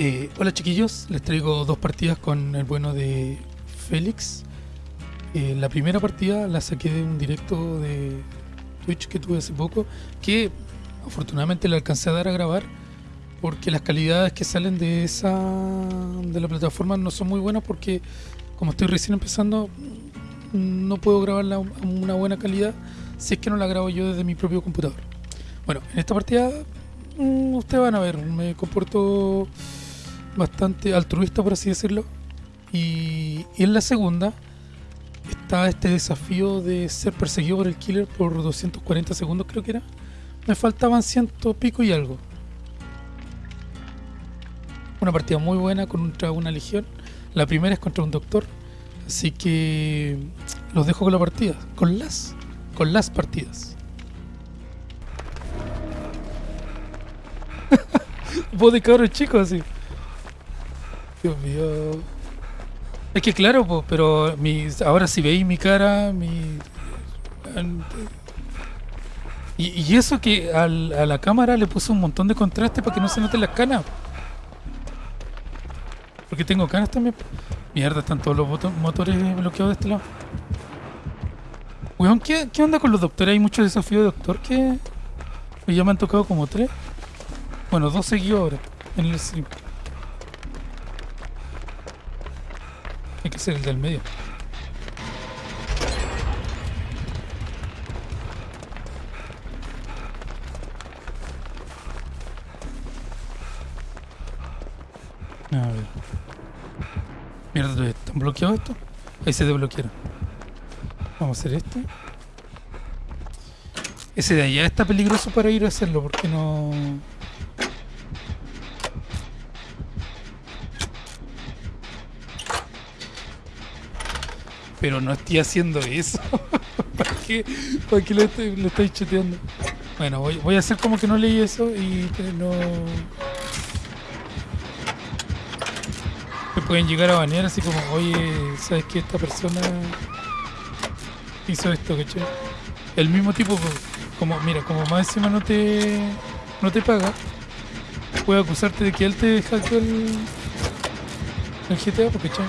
Eh, hola chiquillos, les traigo dos partidas con el bueno de Félix. Eh, la primera partida la saqué de un directo de Twitch que tuve hace poco, que afortunadamente le alcancé a dar a grabar, porque las calidades que salen de esa de la plataforma no son muy buenas porque como estoy recién empezando no puedo grabarla a una buena calidad si es que no la grabo yo desde mi propio computador. Bueno, en esta partida mm, ustedes van a ver, me comporto bastante altruista por así decirlo. Y, en la segunda está este desafío de ser perseguido por el killer por 240 segundos creo que era. Me faltaban ciento pico y algo. Una partida muy buena contra una legión. La primera es contra un doctor. Así que los dejo con la partida con las con las partidas. Vos de cabros chicos así Dios mío es que claro, po, pero mi, ahora si veis mi cara, mi... Y, eso que a la cámara le puse un montón de contraste para que no se noten las canas. Porque tengo canas también. Mierda, están todos los motores bloqueados de este lado. Weón, ¿qué, ¿qué onda con los doctores? Hay muchos desafíos de doctor que... que ya me han tocado como tres. Bueno, dos seguidos ahora en el que ser el del medio. A ver. Mierda, ¿están bloqueados esto? Ahí se desbloquearon. Vamos a hacer este. Ese de allá está peligroso para ir a hacerlo porque no... Pero no estoy haciendo eso. ¿Para qué? ¿Para qué lo, estoy, lo estáis chuteando? Bueno, voy, voy a hacer como que no leí eso y no... Me pueden llegar a banear así como, oye, ¿sabes que esta persona hizo esto, cachai? El mismo tipo, como, mira, como más encima no te, no te paga, puede acusarte de que él te hackeó el, el GTA, porque, ¿cachai?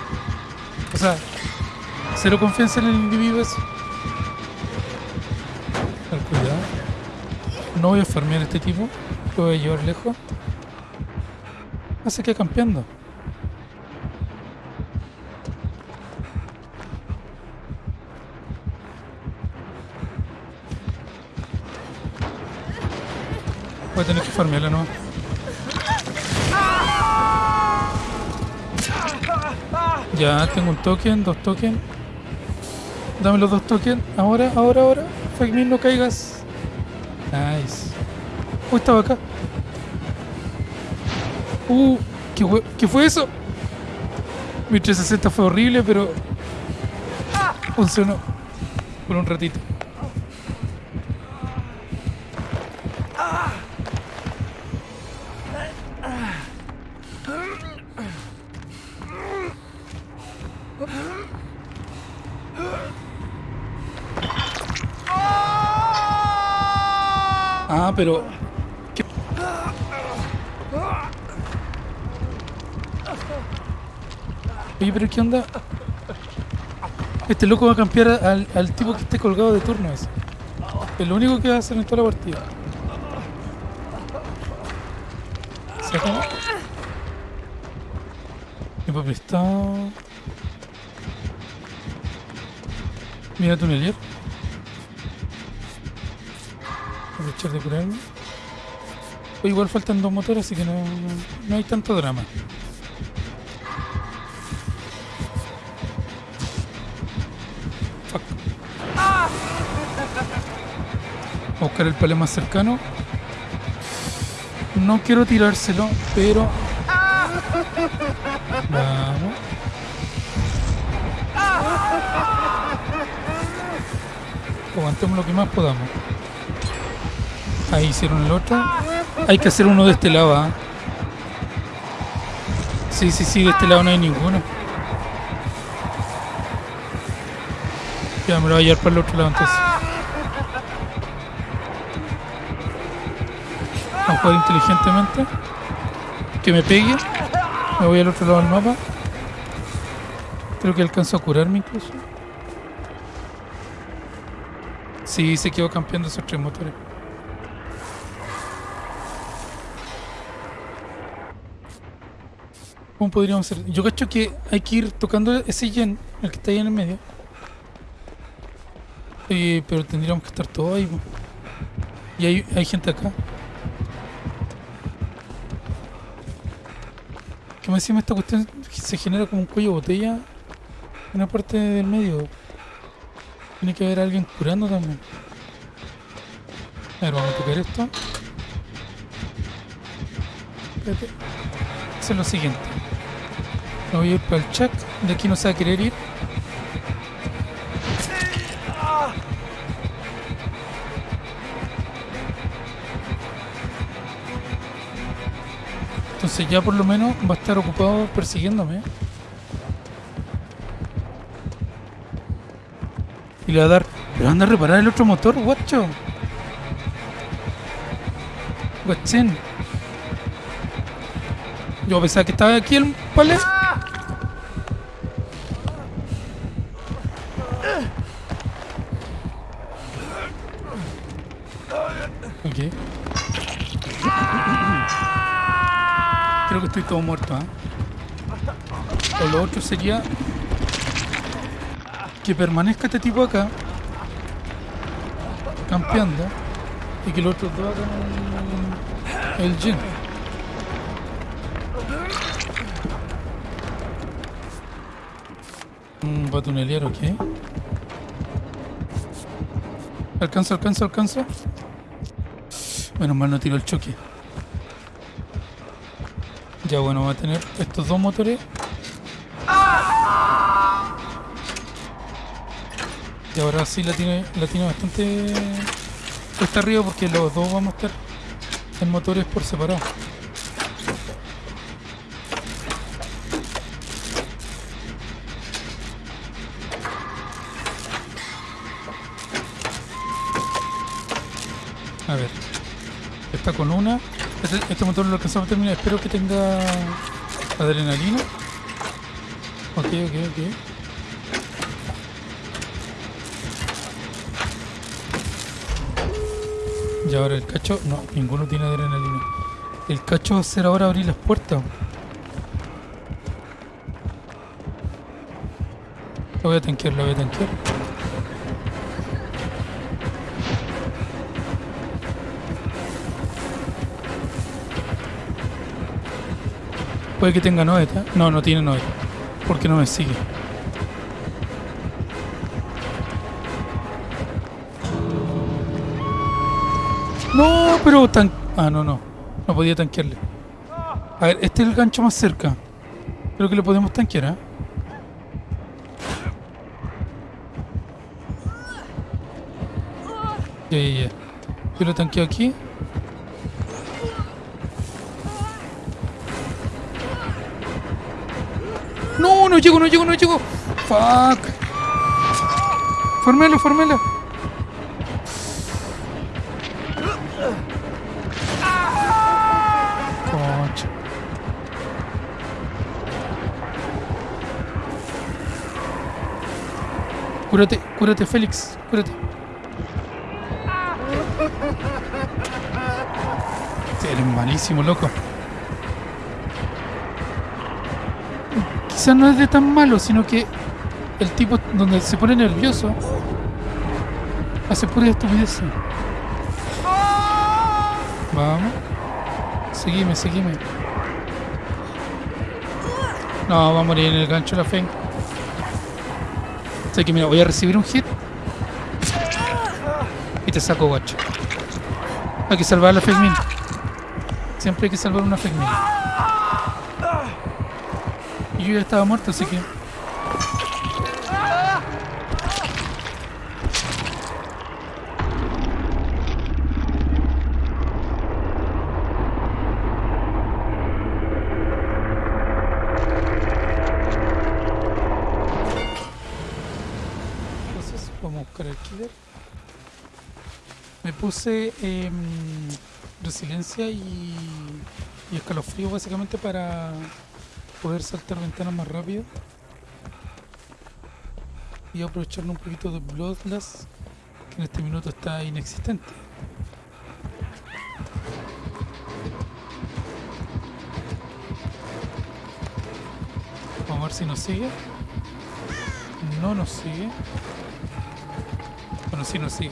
O sea, cero confianza en el individuo ese. Ten cuidado. No voy a farmear a este tipo, lo voy a llevar lejos. Hace que campeando. Voy a tener que farmearla, ¿no? Ya, tengo un token, dos tokens. Dame los dos tokens. Ahora, ahora, ahora. Me, no caigas. Nice. Uy, estaba acá. Uh, ¿qué, ¿qué fue eso? Mi 360 fue horrible, pero funcionó por un ratito. Pero... ¿qué? Oye, pero ¿qué onda? Este loco va a cambiar al, tipo que esté colgado de turno ese. Es lo único que va a hacer en toda la partida. ¿Se acabó? Tiempo prestado. Mira tunelier. Aprovechar de curarme. O igual faltan dos motores, así que no, no, hay tanto drama. A buscar el palé más cercano. No quiero tirárselo, pero... Vamos. Aguantemos lo que más podamos. Ahí hicieron el otro. Hay que hacer uno de este lado, ¿ah? Sí, sí, sí, de este lado no hay ninguno. Ya me lo voy a llevar para el otro lado entonces. Vamos a jugar inteligentemente. Que me pegue. Me voy al otro lado del mapa. Creo que alcanzó a curarme incluso. Sí, se quedó campeando esos tres motores. ¿Cómo podríamos hacer? Yo cacho que hay que ir tocando ese gen, el que está ahí en el medio. Eh, pero tendríamos que estar todos ahí. Y hay, hay gente acá. ¿Qué me decía esta cuestión? Se genera como un cuello de botella en una parte del medio. Tiene que haber alguien curando también. A ver, vamos a tocar esto. Espérate. Hacer lo siguiente. Me voy a ir para el check. De aquí no se va a querer ir. Entonces ya por lo menos va a estar ocupado persiguiéndome. Y le va a dar... Pero anda a reparar el otro motor, guacho. Guachén. Yo pensaba que estaba aquí el palé. Ok. Creo que estoy todo muerto. O lo otro sería que permanezca este tipo acá, campeando, y que los otros dos hagan el gen. Va a tunelear, ok. Alcanzo, alcanzo, alcanzo. Menos mal no tiró el choque. Ya bueno, va a tener estos dos motores. Y ahora sí la tiene, la tiene bastante cuesta arriba porque los dos vamos a estar en motores por separado. Con una. Este, este motor lo alcanzamos a terminar. Espero que tenga adrenalina. Ok, ok, ok. Y ahora el cacho. No, ninguno tiene adrenalina. El cacho va a hacer ahora abrir las puertas. Lo voy a tanquear, lo voy a tanquear. Puede que tenga noeta. No, no tiene noeta. Porque no me sigue. No, pero tan... Ah, no, no. No podía tanquearle. A ver, este es el gancho más cerca. Creo que lo podemos tanquear, ya, ya. Yo lo tanqueo aquí. No, llego, no llego, no llego. Fuck. Formelo, formelo. Cúrate, cúrate, Félix, cúrate. Sí, eres malísimo, loco. Quizás no es de tan malo, sino que el tipo donde se pone nervioso hace pura estupidez. Vamos. Seguime, seguime. No, va a morir en el gancho la fe. Sé que mira, voy a recibir un hit. Y te saco guacho. Hay que salvar la Fegmin. Siempre hay que salvar una Fegmin. Y yo ya estaba muerto, así que. Entonces, vamos a buscar el killer. Me puse em, resiliencia y, y escalofrío básicamente para poder saltar ventanas más rápido. Y aprovecharnos un poquito de Bloodlust, que en este minuto está inexistente. Vamos a ver si nos sigue. No nos sigue. Bueno, sí nos sigue.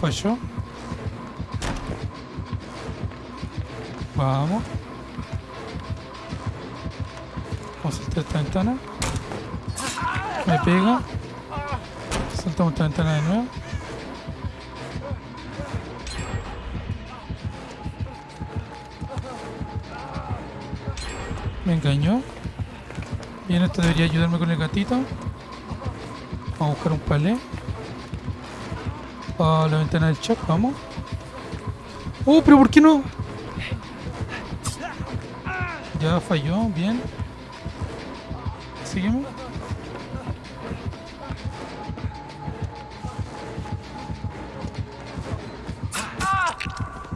Falló. Vamos. Vamos a saltar esta ventana. Me pega. Saltamos esta ventana de nuevo. Me engañó. Bien, esto debería ayudarme con el gatito. Vamos a buscar un palé. A la ventana del chat, vamos. Oh, pero ¿por qué no? Ya falló, bien. Sígueme.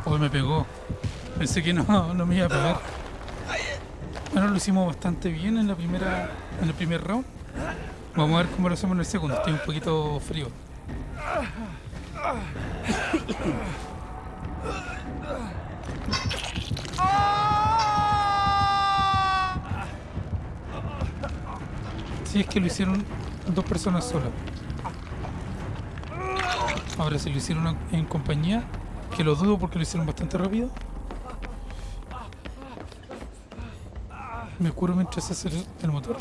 Oh, me pegó. Pensé que no, no me iba a pegar. Bueno, lo hicimos bastante bien en la primera, en el primer round. Vamos a ver cómo lo hacemos en el segundo. Estoy un poquito frío. Sí, es que lo hicieron dos personas solas. Ahora, si lo hicieron en compañía, que lo dudo porque lo hicieron bastante rápido. Me curo mientras hace el, motor.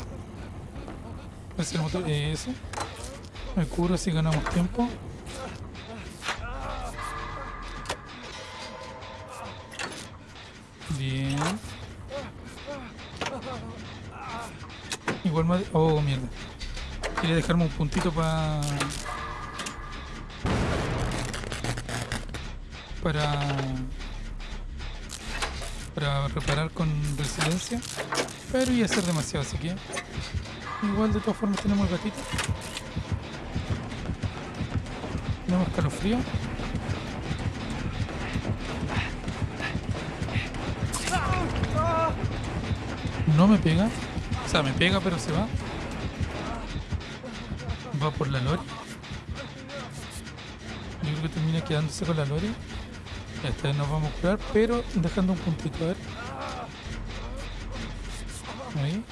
Hace el motor, eh, eso. Me curo así ganamos tiempo. Bien. Oh, mierda. Quería dejarme un puntito para... Para... Para reparar con resiliencia. Pero iba a ser demasiado, así que... Igual de todas formas tenemos el gatito. Tenemos calofrío. No me pega. Me pega pero se va. Va por la lori. Yo creo que termina quedándose con la lori. Esta vez nos vamos a curar, pero dejando un puntito, a ver. Ahí.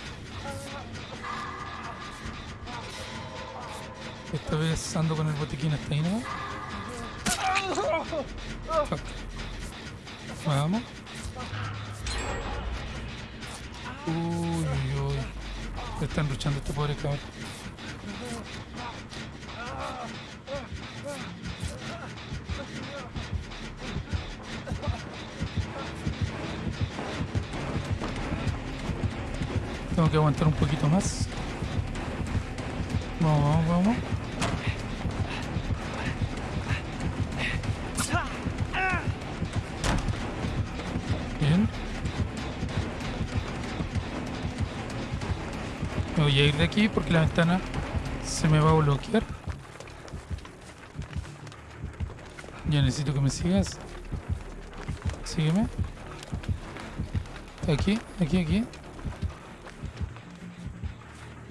Esta vez ando con el botiquín hasta ahí, ¿no? Fuck. Vamos. Uy, uy, uy. Están luchando este pobre cabrón. Tengo que aguantar un poquito más. Vamos, vamos, vamos. Voy a ir de aquí porque la ventana se me va a bloquear. Ya necesito que me sigas. Sígueme. Aquí, aquí, aquí.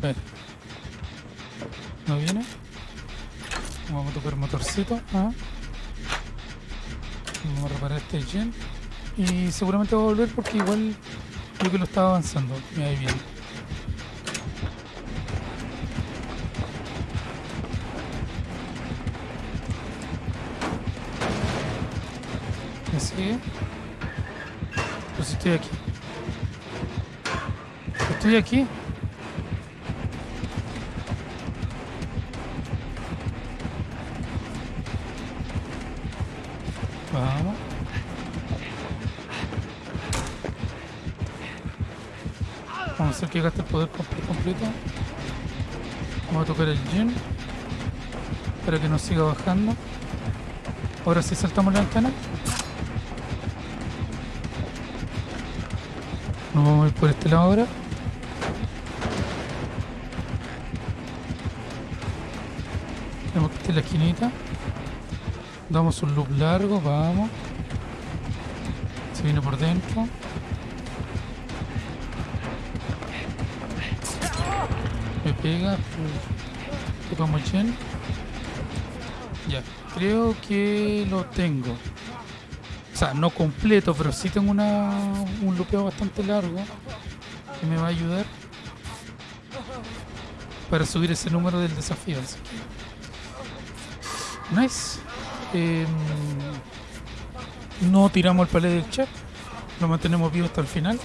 A. ¿No viene? Vamos a tocar motorcito. Ah. Vamos a reparar este gen. Y seguramente va a volver porque igual creo que lo estaba avanzando. Mira, ahí viene. ¿Me sigue? Pues estoy aquí. Estoy aquí. Vamos. Vamos a hacer que gaste el poder comple- completo. Vamos a tocar el gen. Para que nos siga bajando. Ahora sí saltamos la ventana. Nos vamos a ir por este lado ahora. Tenemos que en la esquinita. Damos un loop largo, vamos. Se viene por dentro. Me pega. Tocamos Chen. Ya, creo que lo tengo. No completo, pero sí tengo una, un lupeo bastante largo que me va a ayudar para subir ese número del desafío. Nice. Em, no tiramos el palé del chat, lo mantenemos vivo hasta el final.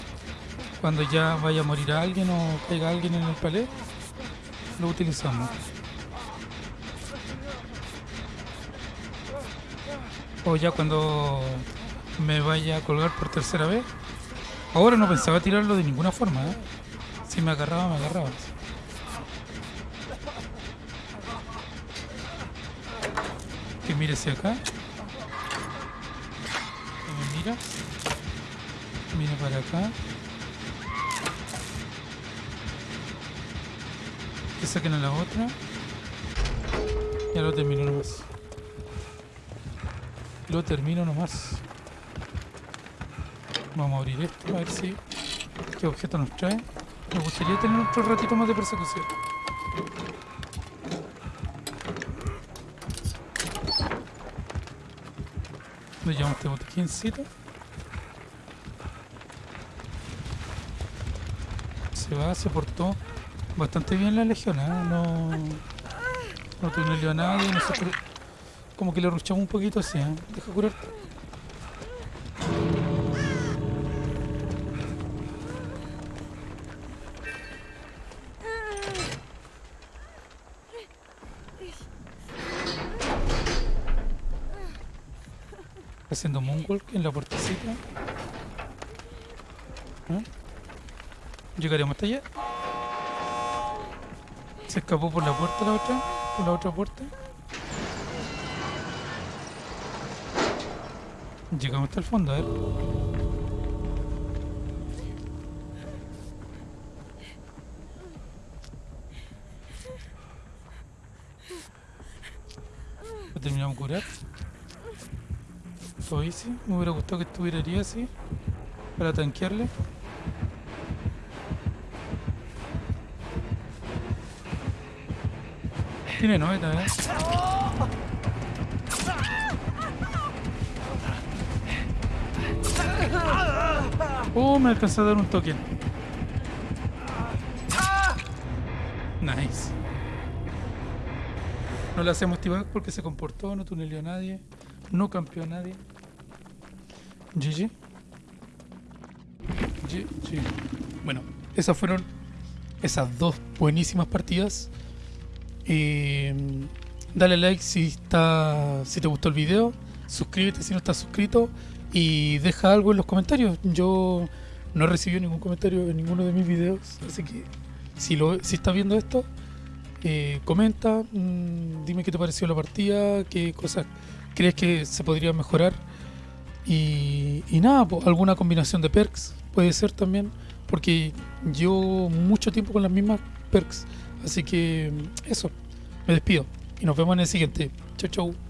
Cuando ya vaya a morir alguien o caiga alguien en el palé, lo utilizamos. O ya cuando me vaya a colgar por tercera vez. Ahora no pensaba tirarlo de ninguna forma, ¿eh? Si me agarraba, me agarraba. Que mire hacia acá. Que me mira. Mira para acá. Que saquen a la otra. Ya lo termino nomás. Lo termino nomás. Vamos a abrir esto, a ver si qué objeto nos trae. Me gustaría tener otro ratito más de persecución. Nos llevamos este botiquincito. Se va, se portó bastante bien la legión, ¿eh? No, no tunelió a nadie, como que le ruchamos un poquito así, ¿eh? Deja curarte. Haciendo moonwalk en la puertecita. ¿Ah? Llegaremos hasta allá. Se escapó por la puerta la otra, por la otra puerta. Llegamos hasta el fondo, a ver. Terminamos de curar. Easy. Me hubiera gustado que estuviera ahí así. Para tanquearle. Tiene noveta, ¿eh? Oh, me alcanzó a dar un toque. Nice. No le hacemos t porque se comportó, no tunelió a nadie, no campeó a nadie. GG. GG. Bueno, esas fueron esas dos buenísimas partidas. Eh, dale like si está si te gustó el video, suscríbete si no estás suscrito y deja algo en los comentarios. Yo no he recibido ningún comentario en ninguno de mis videos, así que si lo si estás viendo esto, eh, comenta, mm, dime qué te pareció la partida, qué cosas crees que se podría mejorar y, nada, po, alguna combinación de perks puede ser también, porque llevo mucho tiempo con las mismas perks, así que eso, me despido y nos vemos en el siguiente. Chau chau.